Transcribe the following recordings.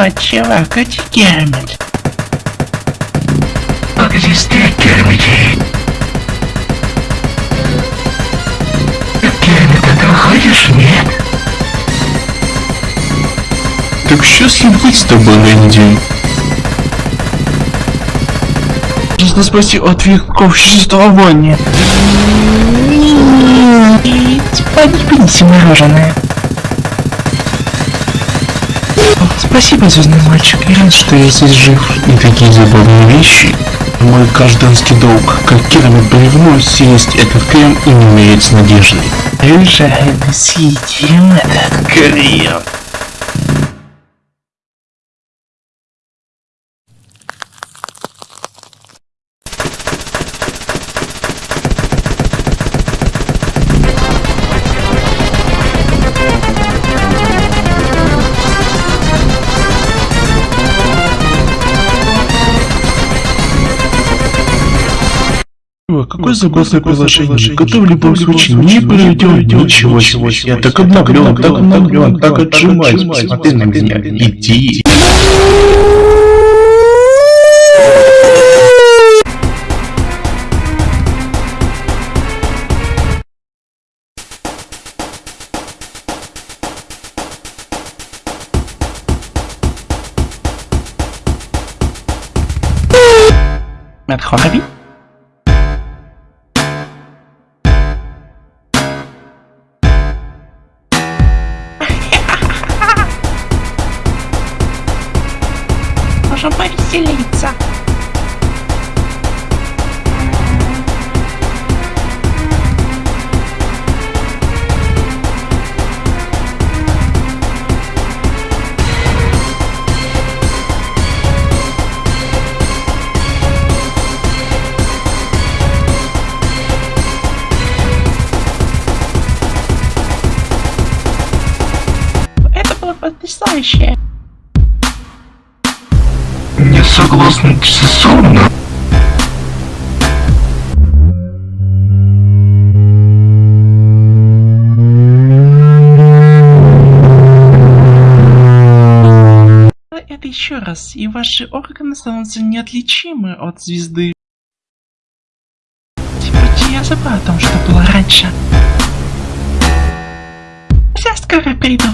О, чувак, а где Кермит? Как здесь ты, Кермити? Кермит, ты выходишь? Нет. Так счастлив быть с тобой, Рэнди. Нужно спасти от веков существования. И поднимите мороженое. Спасибо, звездный мальчик. Я рад, что я здесь жив. И такие забавные вещи. Мой гражданский долг, как керамик бревно, съесть этот крем и не умереть с надеждой. Решаем, съедим этот крем. Какое забавное приложение, которое в любом случае не проведет ничего себе. Я так обновлен, так обновлен, так отжимаюсь, посмотри на меня, иди. Maître Ravi Это было потрясающе. Не согласен часовно. Это еще раз, и ваши органы становятся неотличимы от звезды. Теперь я забыла о том, что было раньше. Я скоро приду.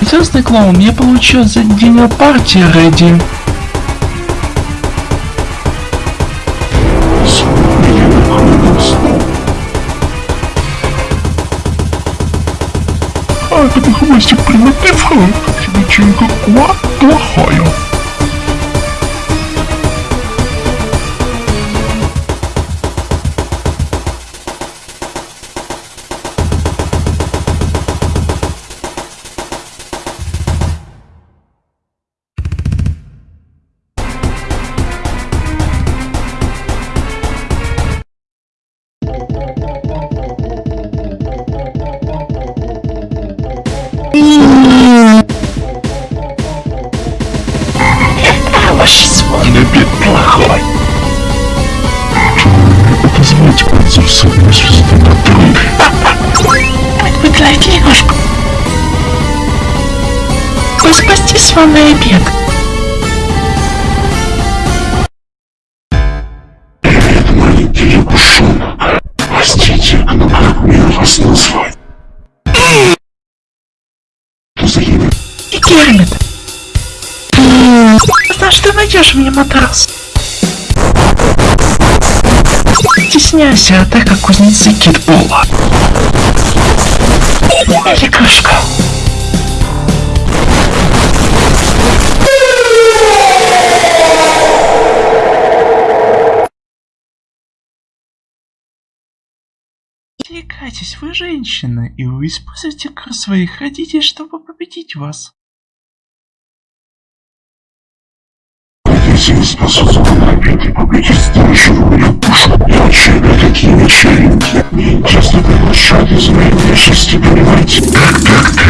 Звездный клоун, я получил за день партии Рэдди. А это хвостик примитивный. Личинка Куа плохая. Набит плохой. Позвольте пользоваться одной звездой на. Выделайте лягушку. Вы спасти свой обед. Маленький лягушон. Простите, но как мне вас назвать? Что Знаешь, ты найдешь мне матрас. Стесняйся, а как кузнецы китбола. Лягушка. Отвлекайтесь, вы женщина, и вы используете кровь своих родителей, чтобы победить вас. Ты победишь живую душу. Я учебе такие вечеринки. Мне часто приглашали за мои вещи, понимаете? Так, так, так.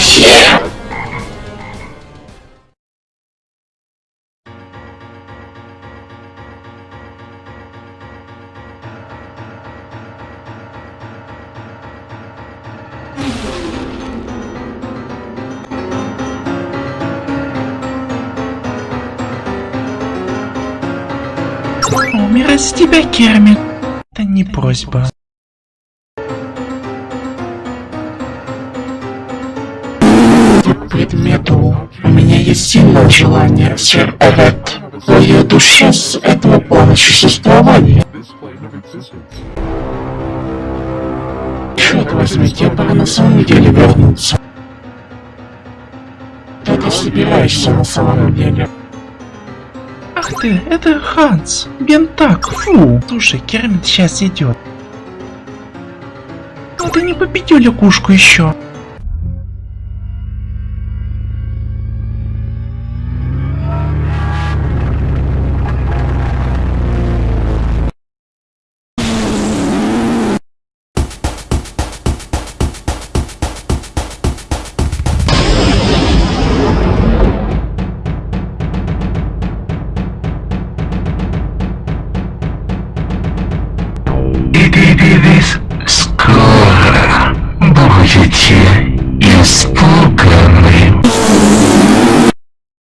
Спасибо. Умирать с тебя, Кермит. Это не просьба. Предмету. У меня есть сильное желание, сэр Эвет. Твоя душа с этого плана существования. Черт возьми, тебе пора на самом деле вернуться. Что ты собираешься на самом деле? Ах ты, это Ханс. Бентак, фу. Слушай, Кермит сейчас идет. Но ты не победил лягушку еще.